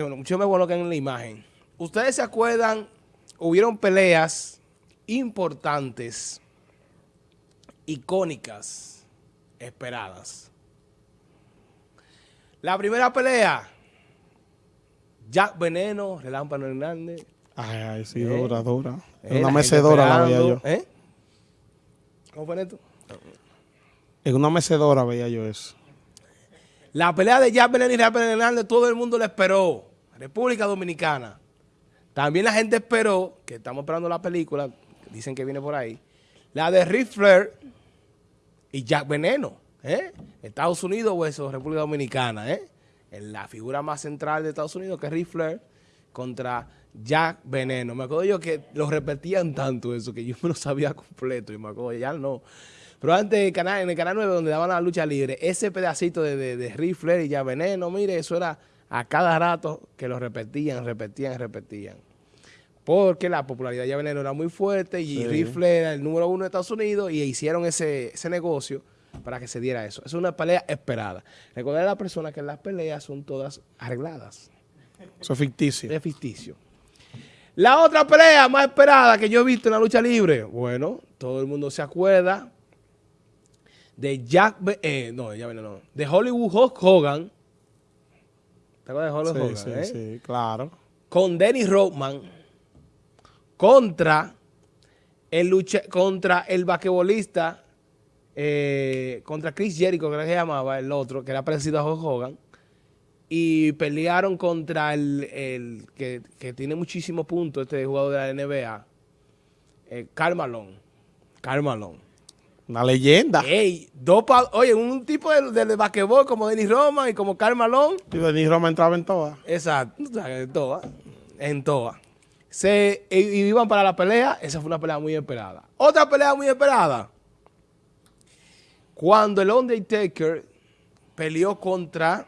Bueno, muchos me colocan en la imagen. ¿Ustedes se acuerdan? Hubieron peleas importantes, icónicas, esperadas. La primera pelea, Jack Veneno, Relámpano Hernández. Ay, ay, sí, ¿Eh? dura, dura. Es una mecedora la veía yo. ¿Eh? ¿Cómo fue esto? En una mecedora veía yo eso. La pelea de Jack Veneno y Relámpano Hernández, todo el mundo la esperó. República Dominicana. También la gente esperó, que estamos esperando la película, dicen que viene por ahí, la de Rick Flair y Jack Veneno. ¿eh? Estados Unidos o eso, República Dominicana. ¿eh? En la figura más central de Estados Unidos, que es Flair, contra Jack Veneno. Me acuerdo yo que lo repetían tanto eso, que yo me lo sabía completo. Y me acuerdo, ya no. Pero antes en el canal, en el canal 9, donde daban la lucha libre, ese pedacito de, de, de Rick Flair y Jack Veneno, mire, eso era a cada rato que lo repetían, repetían, repetían. Porque la popularidad de Veneno era muy fuerte y Rifle era el número uno de Estados Unidos y hicieron ese, negocio para que se diera eso. Es una pelea esperada. Recordar a la persona que las peleas son todas arregladas. Eso es ficticio. Es ficticio. La otra pelea más esperada que yo he visto en la lucha libre, bueno, todo el mundo se acuerda de Jack, eh, no, ya no, de Hollywood Hulk Hogan ¿Te acuerdas de sí, Sí, eh? sí, claro. Con Dennis Rodman contra el lucha, contra el basquetbolista, eh, contra Chris Jericho, que se llamaba, el otro, que era parecido a Hulk Hogan, y pelearon contra el, que, tiene muchísimos puntos, este jugador de la NBA, eh, Carmalón. Carmalón. Una leyenda. Ey, dos Oye, un tipo de, de, basquetbol como Denis Roma y como Carmalón. Y Denis Roma entraba en toa. Exacto, en toa. En toa. Se, y, iban para la pelea. Esa fue una pelea muy esperada. Otra pelea muy esperada. Cuando el Undertaker peleó contra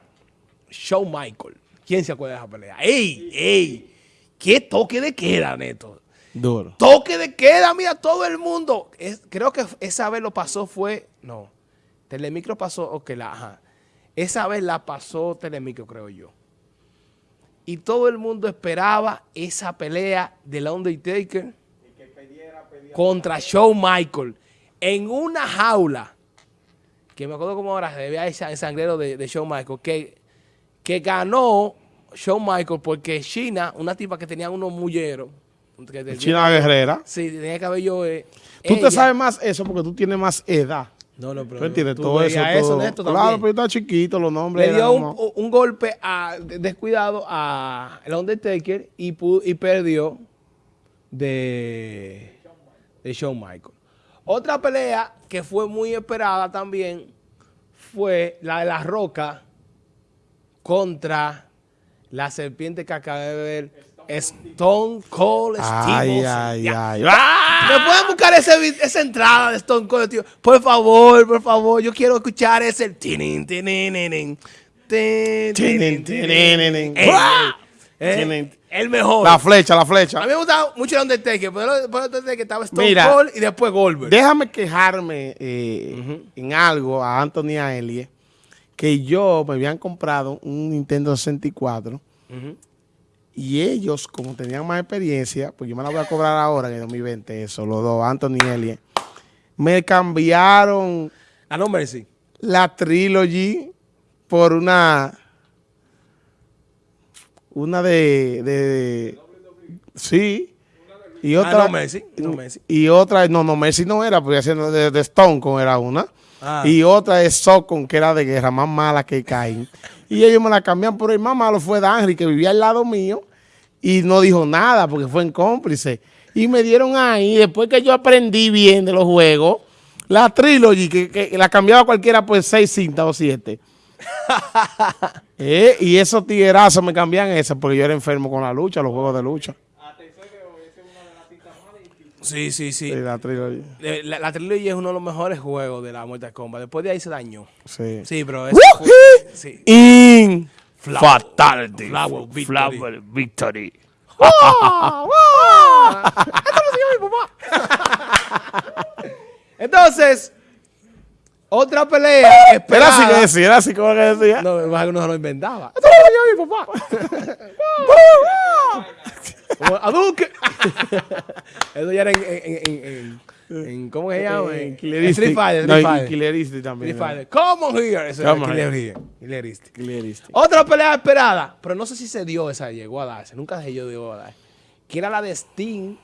Shawn Michael. ¿Quién se acuerda de esa pelea? ¡Ey! ¡Ey! ¡Qué toque de queda, Neto! Duro. Toque de queda, mira, todo el mundo. creo que esa vez lo pasó fue, no, Telemicro pasó, ok, la, ajá. Esa vez la pasó Telemicro, creo yo. Y todo el mundo esperaba esa pelea de la Undertaker contra Shawn Michael en una jaula, que me acuerdo como ahora se veía ese sangrero de, de Shawn Michael, que, que ganó Shawn Michael porque China, una tipa que tenía unos mulleros, China Guerrera. Sí, tenía cabello. Eh, tú te sabes más eso porque tú tienes más edad. No, no, pero. ¿Tú entiendes? todo eso. Todo. claro, pero está chiquito, los nombres. Le dio un, golpe a, descuidado a el Undertaker y, y perdió de, de Shawn Michael. Otra pelea que fue muy esperada también fue la de La Roca contra la serpiente que acabé de ver Stone Cold Steve Ay, ay, ay. ¡Ah! ¿Me pueden buscar esa entrada de Stone Cold Steve? Por favor, por favor. Yo quiero escuchar ese... El mejor. La flecha, la flecha. A mí me gustaba mucho el Undertaker, pero el Undertaker estaba Stone Cold y después Goldberg. Déjame quejarme eh, en algo a Anthony Aelie, que yo me habían comprado un Nintendo 64 y ellos, como tenían más experiencia, pues yo me la voy a cobrar ahora en el 2020, eso, los dos, Anthony y Elie, me cambiaron... ¿A nombre sí? La Trilogy por una... Una de... de, sí. Y otra... Ah, no, Messi. No, Messi. Y otra... No, no, Messi no era, porque haciendo de, de Stone con era una. Ah. Y otra es Socon, que era de guerra, más mala que Caín. Y ellos me la cambian por el más malo fue Danry, que vivía al lado mío y no dijo nada porque fue en cómplice. Y me dieron ahí, después que yo aprendí bien de los juegos, la Trilogy, que, la cambiaba cualquiera por seis cintas o siete. Eh, y esos tiguerazos me cambian esa porque yo era enfermo con la lucha, los juegos de lucha. Sí, sí, sí. la Trilogy. La, la, Trilogy es uno de los mejores juegos de la Mortal Kombat. Después de ahí se dañó. Sí. Sí, pero es... Sí. In Fatality. Flower Victory. Flower Victory. ¡Wow! ¡Wow! Esto lo mi papá. Entonces, Otra pelea Era así que decía, era así como que decía. No, más que no se lo inventaba. Esto lo yo, mi papá. Como, a Duque. Eso ya era en, en, en, en, en- ¿cómo se llama? En Killeristic. No, Fighter. Killeristic también. Fighter. Come on here. Eso Come era Killeristic. Killeristic. Otra pelea esperada, pero no sé si se dio esa, llegó a darse, nunca se llegó a darse. Que era la de Sting,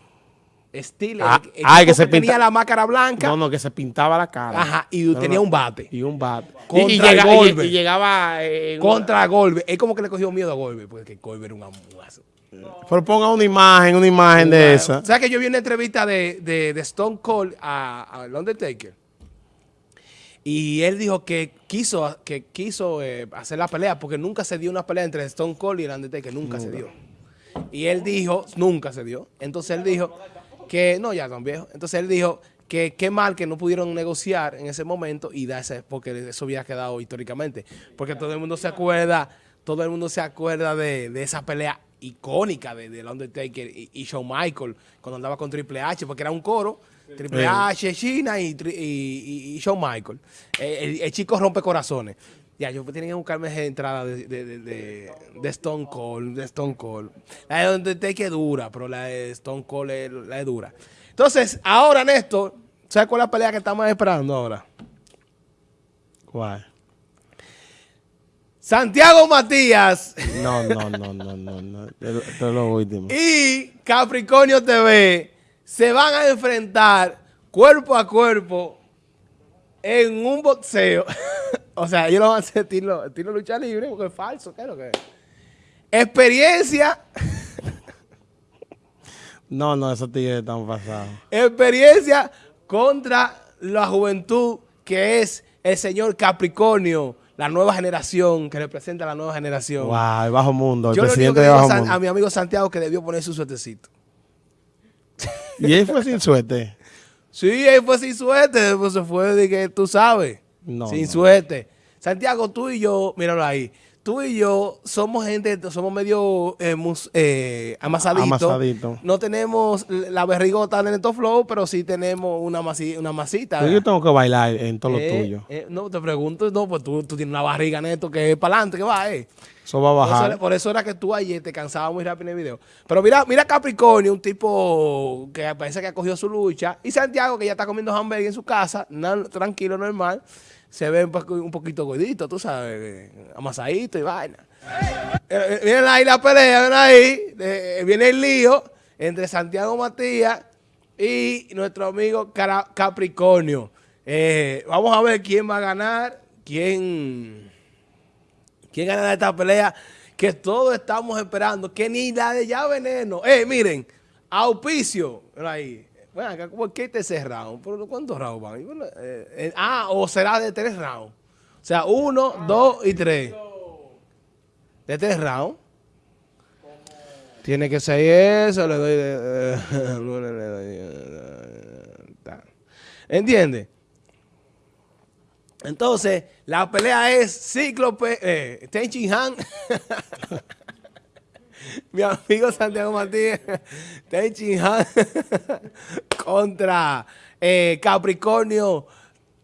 Steel, Ah, el, el ay, que se tenía pinta- la máscara blanca, No, no, que se pintaba la cara. ajá, y No, tenía no. un bate. Y un bat. Contra y, y llega- y- y llegaba. eh, en Contra Goldberg. Es como que le cogió miedo a Goldberg, porque Goldberg era un amuazo. Una- Pero ponga una imagen, una imagen de esa. ¿Sabes que yo vi una entrevista de, de, de Stone Cold a, a Undertaker? Y él dijo que quiso, que quiso eh, hacer la pelea porque nunca se dio una pelea entre Stone Cold y el Undertaker. Nunca, se dio. Y él dijo, nunca se dio. Entonces él dijo que, no, ya tan viejo. Entonces él dijo que qué mal que no pudieron negociar en ese momento y darse, porque eso había quedado históricamente. Porque todo el mundo se acuerda, todo el mundo se acuerda de, de esa pelea icónica de, del Undertaker y, y Shawn Michael cuando andaba con Triple H, porque era un coro. Triple Sí. H, China y, y, y- y Shawn Michael. Eh, el, el chico rompe corazones. Ya, yo tenía que buscarme esa entrada de, de, de, de- de Stone Cold, de Stone Cold. La de Undertaker es dura, pero la de Stone Cold es, la es dura. Entonces, ahora, Néstor, ¿sabes cuál es la pelea que estamos esperando ahora? ¿Cuál? Santiago Matías No, no, no, no, no. no. Esto es lo último. y Capricornio TV se van a enfrentar cuerpo a cuerpo en un boxeo. o sea, ellos lo van a hacer estilo, estilo lucha libre porque es falso. ¿Qué es lo que es? Experiencia, No, no, esos tigres están pasados. experiencia contra la juventud que es el señor Capricornio, la nueva generación que representa a la nueva generación. Wow, el bajo mundo, el Yo presidente de bajo mundo. a mi amigo Santiago que debió poner su suertecito. Y él fue sin suerte. Sí, él fue sin suerte, pues se fue de que tú sabes. No, sin no. suerte. Santiago, tú y yo, míralo ahí. Tú y yo somos gente, somos medio eh, mus- eh, amasaditos. Amasadito. No tenemos la berrigota de Neto Flow, pero sí tenemos una, masi- una masita. Yo tengo que bailar en todo lo Eh, tuyo. eh, no, te pregunto, no, pues tú, tú tienes una barriga neto que es para adelante, que va, eh. Eso va a Por eso, bajar. por eso era que tú ayer te cansabas muy rápido en el video. Pero mira, mira Capricornio, un tipo que parece que ha cogido su lucha. Y Santiago, que ya está comiendo hamburgues en su casa, tranquilo, normal. Se ve un, poquito gordito, tú sabes, eh, amasadito y vaina. Eh, eh, miren ahí la pelea, ven ahí. eh, viene el lío entre Santiago Matías y nuestro amigo Capricornio. Eh, vamos a ver quién va a ganar, quién... ¿Quién ganará esta pelea? Que todos estamos esperando. Que ni la de ya veneno. Eh, miren, auspicio. Mira ahí. Bueno, acá, ¿por qué este ese round? ¿Por ¿Cuántos rounds van? Bueno, eh, eh, ah, o será de tres rounds. O sea, uno, dos y tres. De tres rounds. Tiene que ser eso. Le doy de. ta. ¿Entiendes? Entonces, la pelea es Cíclope, eh, Ten Shin Han, mi amigo Santiago Martínez, Ten Shin Han contra eh, Capricornio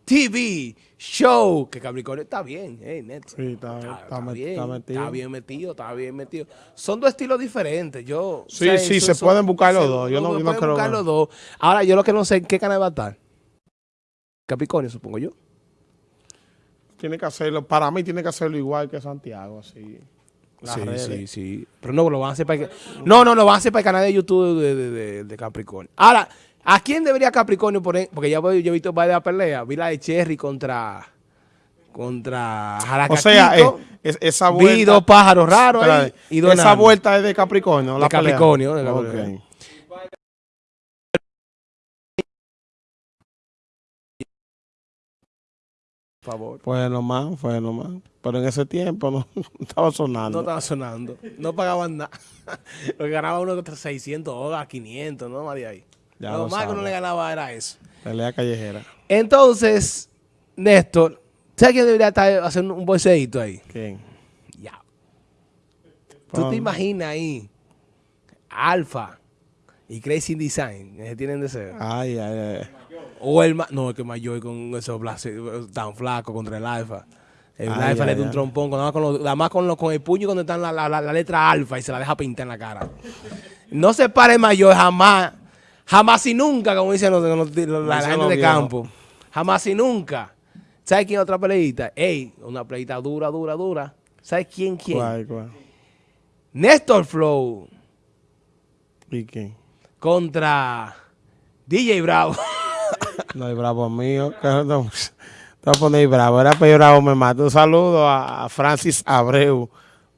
TV Show, que Capricornio está bien, eh, neto. Sí, está- está met- bien, está metido. está bien metido, está bien metido. Son dos estilos diferentes. Yo, Sí, sí, se pueden buscar los dos. Yo no- no creo buscar los dos. Ahora, yo lo que no sé en qué canal va a estar. Capricornio, supongo yo. Tiene que hacerlo, para mí tiene que hacerlo igual que Santiago, así. Las sí, redes. sí, sí. Pero no, lo van a hacer para el, no, no, lo van a hacer para el canal de YouTube de, de- de- de Capricornio. Ahora, ¿a quién debería Capricornio poner? Porque ya voy- yo he visto varias peleas. Vi la de Cherry contra contra O sea, eh, es- esa vuelta. vi dos pájaros raros ahí y esa vuelta es de Capricornio, De la pelea? De. Capricornio. Favor. Fue nomás, fue nomás. Pero en ese tiempo no estaba No sonando. estaba sonando. No pagaban nada. Lo que ganaba uno de 600 dólares, 500, no más de ahí. Ya lo lo más que uno le ganaba era eso. Pelea callejera. Entonces, Néstor, ¿sabes quién debería estar haciendo un bolseíto ahí? ¿Quién? Ya. ¿Tú te imaginas ahí? Alfa y Crazy Design, que tienen deseo. Ay, ay, ay. O el no, es que Mayor con esos tan flaco contra el alfa. El alfa le da un trompón, nada más con, nada más con, con el puño cuando está la, la, la, letra alfa y se la deja pintar en la cara. No se pare Mayor jamás, jamás y nunca, como dicen la, gente de campo. Jamás y nunca. ¿Sabes quién otra peleita? Ey, una peleita dura, dura, dura. ¿Sabes quién, quién? ¿Cuál, cuál? Néstor Flow. ¿Y quién? Contra DJ Bravo. no, hay Bravo mío. Te voy a poner Bravo. Era peor Bravo me mata. Un saludo a Francis Abreu,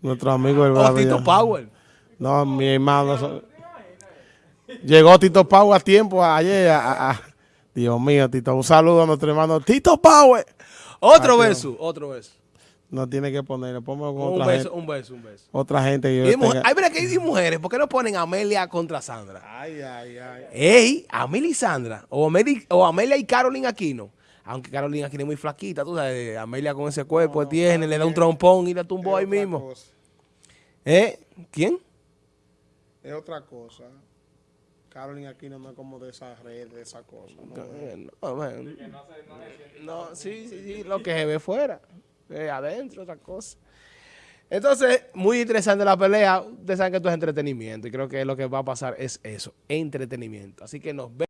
nuestro amigo del Bravo. Tito Power. No, mi hermano. Llegó Tito Power a tiempo ayer. Dios mío, Tito. Un saludo a nuestro hermano Tito Power. Otro beso, otro beso. No tiene que ponerle, ponme con un otra beso, gente. Un beso, un beso. Otra gente que yo. Hay que hay mujeres, ¿por qué no ponen Amelia contra Sandra? Ay, ay, ay. Ey, Amelia y Sandra, o Amelia, o Amelia y Carolina Aquino. Aunque Carolina Aquino es muy flaquita, tú sabes, Amelia con ese cuerpo tiene, le da un trompón y la tumbó ahí mismo. ¿Eh? ¿Quién? Es otra cosa. Carolina Aquino no es como de esa red, de esa cosa. No, no, sí, sí, sí, lo que se ve fuera. Eh, adentro, otra cosa. Entonces, muy interesante la pelea. Ustedes saben que esto es entretenimiento y creo que lo que va a pasar es eso, entretenimiento. Así que nos vemos.